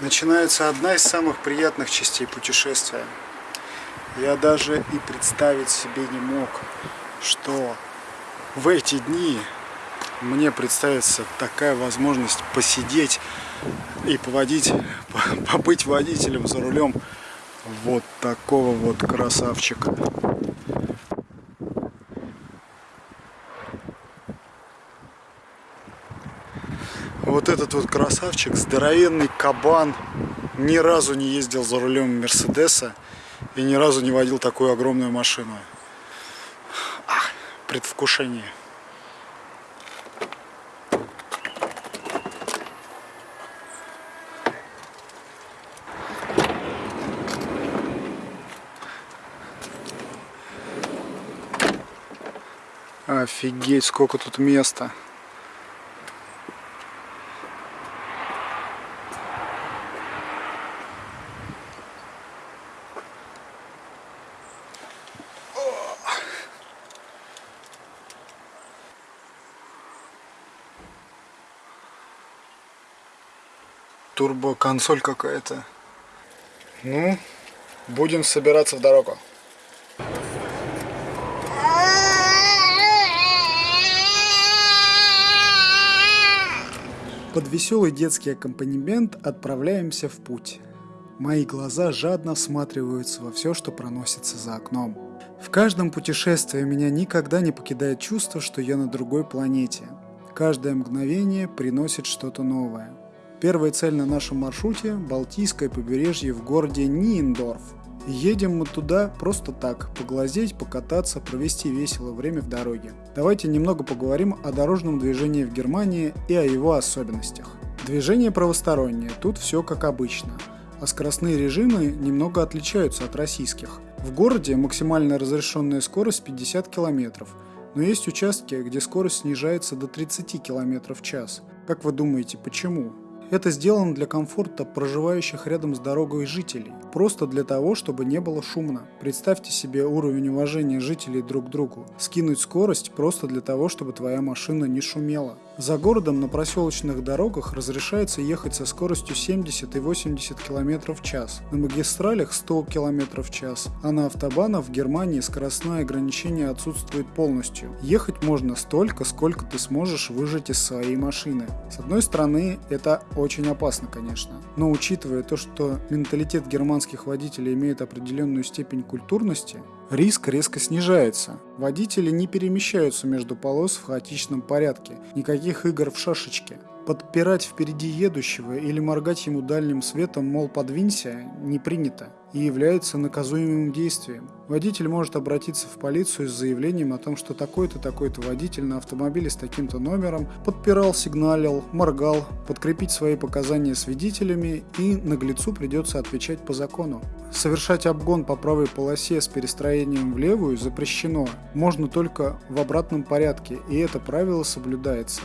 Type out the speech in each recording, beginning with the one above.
начинается одна из самых приятных частей путешествия. Я даже и представить себе не мог, что в эти дни мне представится такая возможность посидеть и поводить, побыть водителем за рулем вот такого вот красавчика. Вот этот вот красавчик, здоровенный кабан, ни разу не ездил за рулем Мерседеса и ни разу не водил такую огромную машину. Ах, предвкушение. Офигеть, сколько тут места. Турбо-консоль какая-то. Ну, будем собираться в дорогу. Под веселый детский аккомпанемент отправляемся в путь. Мои глаза жадно всматриваются во все, что проносится за окном. В каждом путешествии меня никогда не покидает чувство, что я на другой планете. Каждое мгновение приносит что-то новое. Первая цель на нашем маршруте – Балтийское побережье в городе Ниендорф. Едем мы туда просто так, поглазеть, покататься, провести весело время в дороге. Давайте немного поговорим о дорожном движении в Германии и о его особенностях. Движение правостороннее, тут все как обычно, а скоростные режимы немного отличаются от российских. В городе максимальная разрешенная скорость 50 км, но есть участки, где скорость снижается до 30 км в час. Как вы думаете, почему? Это сделано для комфорта проживающих рядом с дорогой жителей, просто для того, чтобы не было шумно. Представьте себе уровень уважения жителей друг к другу. Скинуть скорость просто для того, чтобы твоя машина не шумела. За городом на проселочных дорогах разрешается ехать со скоростью 70 и 80 км в час, на магистралях 100 км в час, а на автобанах в Германии скоростное ограничение отсутствует полностью. Ехать можно столько, сколько ты сможешь выжать из своей машины. С одной стороны, это очень опасно, конечно, но учитывая то, что менталитет германских водителей имеет определенную степень культурности, риск резко снижается. Водители не перемещаются между полос в хаотичном порядке, никаких игр в шашечки. Подпирать впереди едущего или моргать ему дальним светом, мол, подвинься, не принято и является наказуемым действием. Водитель может обратиться в полицию с заявлением о том, что такой-то, такой-то водитель на автомобиле с таким-то номером подпирал, сигналил, моргал, подкрепить свои показания свидетелями и наглецу придется отвечать по закону. Совершать обгон по правой полосе с перестроением в левую запрещено, можно только в обратном порядке, и это правило соблюдается.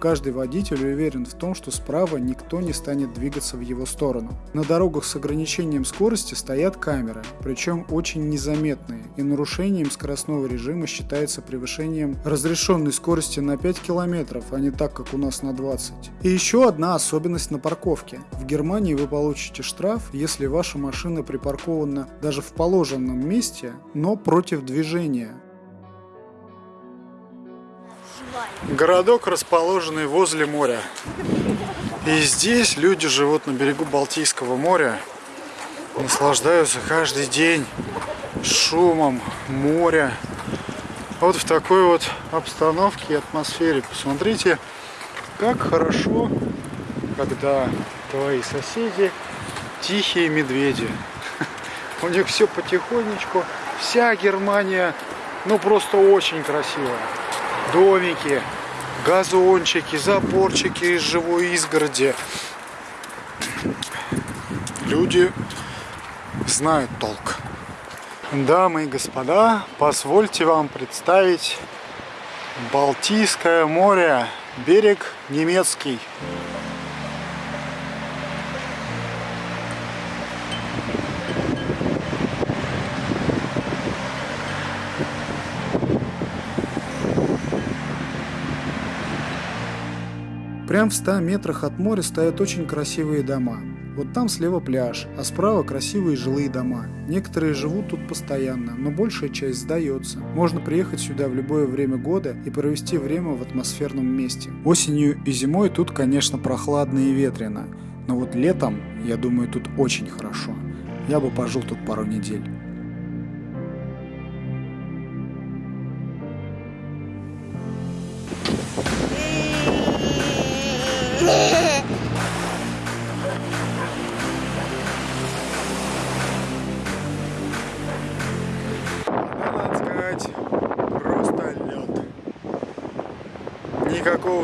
Каждый водитель уверен в том, что справа никто не станет двигаться в его сторону. На дорогах с ограничением скорости стоят камеры, причем очень незаметные, и нарушением скоростного режима считается превышением разрешенной скорости на 5 км, а не так, как у нас на 20. И еще одна особенность на парковке. В Германии вы получите штраф, если ваша машина припаркована даже в положенном месте, но против движения. Городок, расположенный возле моря. И здесь люди живут на берегу Балтийского моря, наслаждаются каждый день шумом моря. Вот в такой вот обстановке и атмосфере. Посмотрите, как хорошо, когда твои соседи тихие медведи. У них все потихонечку. Вся Германия, ну просто очень красивая домики, газончики, заборчики из живой изгороди. Люди знают толк. Дамы и господа, позвольте вам представить Балтийское море, берег немецкий. Прям в 100 метрах от моря стоят очень красивые дома. Вот там слева пляж, а справа красивые жилые дома. Некоторые живут тут постоянно, но большая часть сдается. Можно приехать сюда в любое время года и провести время в атмосферном месте. Осенью и зимой тут, конечно, прохладно и ветрено, но вот летом, я думаю, тут очень хорошо. Я бы пожил тут пару недель.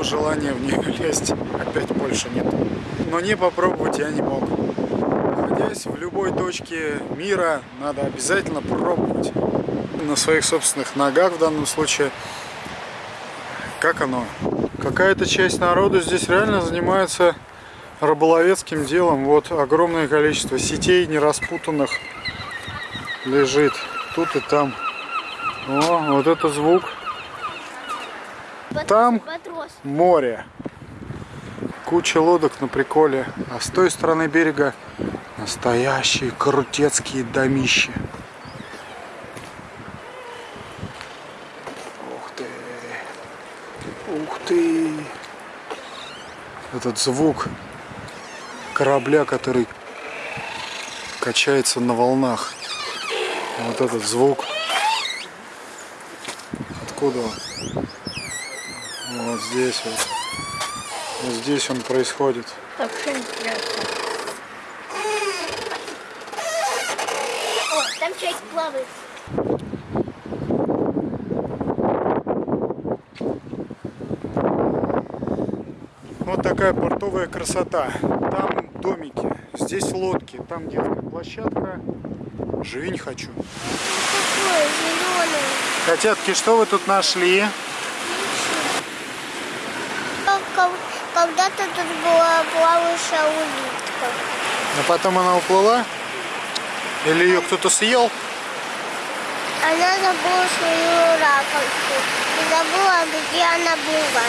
Желания в нее лезть опять больше нет. Но не попробовать я не мог. Находясь в любой точке мира, надо обязательно пробовать. На своих собственных ногах в данном случае. Как оно? Какая-то часть народа здесь реально занимается рыболовецким делом. Вот огромное количество сетей нераспутанных лежит тут и там. О, вот это звук. Там море. Куча лодок на приколе. А с той стороны берега настоящие крутецкие домищи. Ух ты. Ух ты. Этот звук корабля, который качается на волнах. Вот этот звук. Откуда он? Вот здесь вот. Вот здесь он происходит. Вообще интересно. О, там человек плавает. Вот такая портовая красота. Там домики, здесь лодки, там детская площадка. Живи не хочу. Такое зеленое. Котятки, что вы тут нашли? Когда-то тут была плавающая улитка. А потом она уплыла? Или ее кто-то съел? Она забыла свою раковку. И забыла, где она была.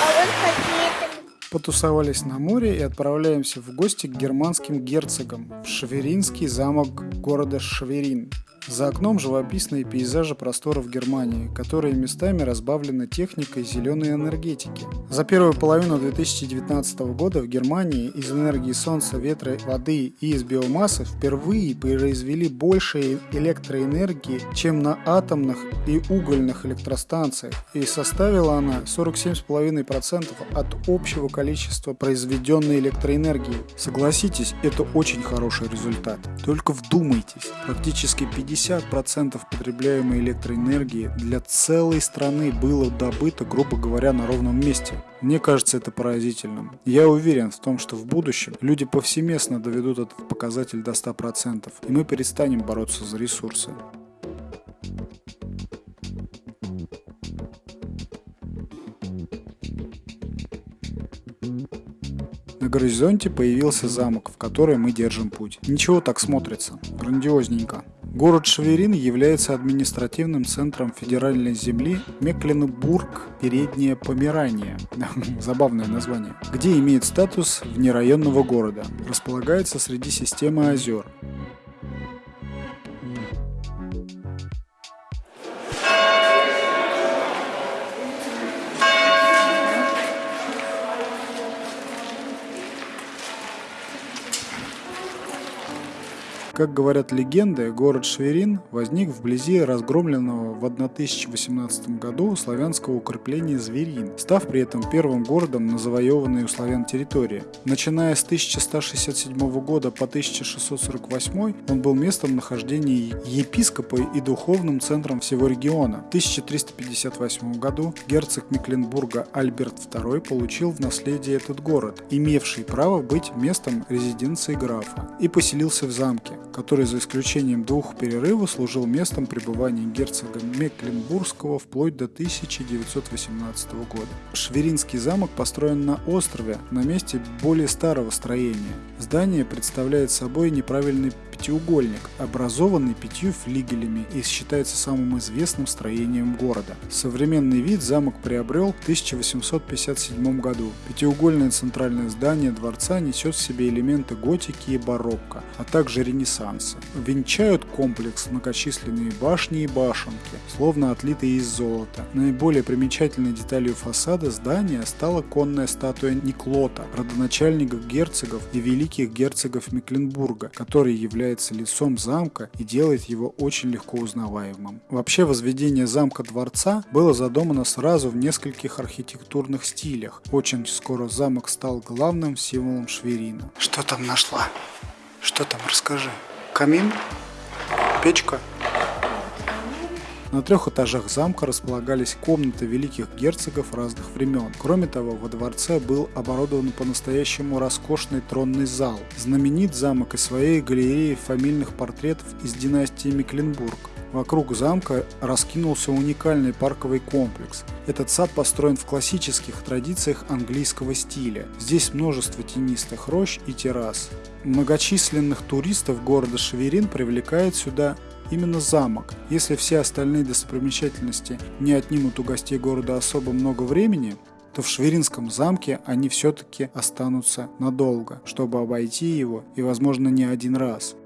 А вот какие-то... Потусовались на море и отправляемся в гости к германским герцогам в Шверинский замок города Шверин. За окном живописные пейзажи просторов Германии, которые местами разбавлены техникой зеленой энергетики. За первую половину 2019 года в Германии из энергии солнца, ветра, воды и из биомассы впервые произвели больше электроэнергии, чем на атомных и угольных электростанциях, и составила она 47,5% от общего количества произведенной электроэнергии. Согласитесь, это очень хороший результат. Только вдумайтесь, практически 50% потребляемой электроэнергии для целой страны было добыто, грубо говоря, на ровном месте. Мне кажется это поразительным. Я уверен в том, что в будущем люди повсеместно доведут этот показатель до 100%, и мы перестанем бороться за ресурсы. На горизонте появился замок, в который мы держим путь. Ничего так смотрится. Грандиозненько. Город Шверин является административным центром федеральной земли Мекленбург Передняя Померания, забавное название, где имеет статус внерайонного города. Располагается среди системы озер. Как говорят легенды, город Шверин возник вблизи разгромленного в 1018 году славянского укрепления Зверин, став при этом первым городом на завоеванной у славян территории. Начиная с 1167 года по 1648 он был местом нахождения епископа и духовным центром всего региона. В 1358 году герцог Мекленбурга Альберт II получил в наследие этот город, имевший право быть местом резиденции графа, и поселился в замке который за исключением двух перерывов служил местом пребывания герцога Мекленбургского вплоть до 1918 года. Шверинский замок построен на острове, на месте более старого строения. Здание представляет собой неправильный пятиугольник, образованный пятью флигелями и считается самым известным строением города. Современный вид замок приобрел в 1857 году. Пятиугольное центральное здание дворца несет в себе элементы готики и барокко, а также ренессанса. Венчают комплекс многочисленные башни и башенки, словно отлитые из золота. Наиболее примечательной деталью фасада здания стала конная статуя Никлота, родоначальника герцогов и великих герцогов Мекленбурга, который является лицом замка и делает его очень легко узнаваемым. Вообще возведение замка-дворца было задумано сразу в нескольких архитектурных стилях. Очень скоро замок стал главным символом Шверина. Что там нашла? Что там, расскажи. Камин? Печка? На трех этажах замка располагались комнаты великих герцогов разных времен. Кроме того, во дворце был оборудован по-настоящему роскошный тронный зал. Знаменит замок и своей галереей фамильных портретов из династии Мекленбург. Вокруг замка раскинулся уникальный парковый комплекс. Этот сад построен в классических традициях английского стиля. Здесь множество тенистых рощ и террас. Многочисленных туристов города Шеверин привлекает сюда именно замок. Если все остальные достопримечательности не отнимут у гостей города особо много времени, то в Шверинском замке они все-таки останутся надолго, чтобы обойти его и, возможно, не один раз.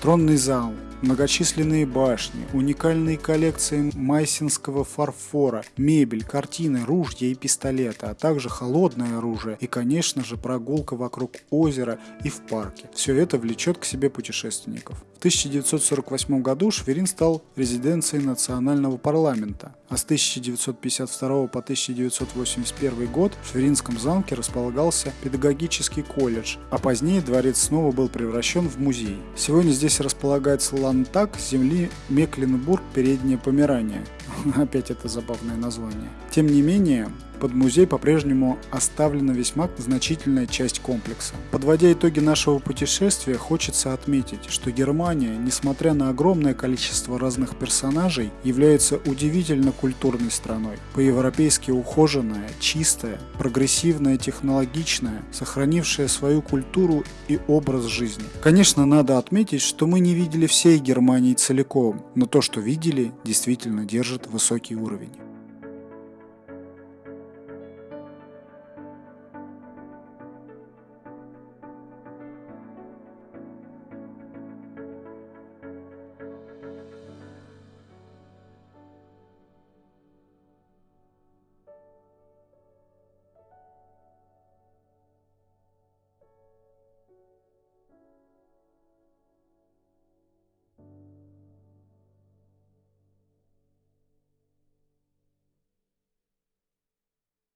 Тронный зал, многочисленные башни, уникальные коллекции майсинского фарфора, мебель, картины, ружья и пистолеты, а также холодное оружие и, конечно же, прогулка вокруг озера и в парке. Все это влечет к себе путешественников. В 1948 году Шверин стал резиденцией национального парламента, а с 1952 по 1981 год в Шверинском замке располагался педагогический колледж, а позднее дворец снова был превращен в музей. Сегодня здесь располагается лантак земли Мекленбург, Переднее Померания. Опять это забавное название. Тем не менее, под музей по-прежнему оставлена весьма значительная часть комплекса. Подводя итоги нашего путешествия, хочется отметить, что Германия, несмотря на огромное количество разных персонажей, является удивительно культурной страной. По-европейски ухоженная, чистая, прогрессивная, технологичная, сохранившая свою культуру и образ жизни. Конечно, надо отметить, что мы не видели всей Германии целиком, но то, что видели, действительно держит высокий уровень.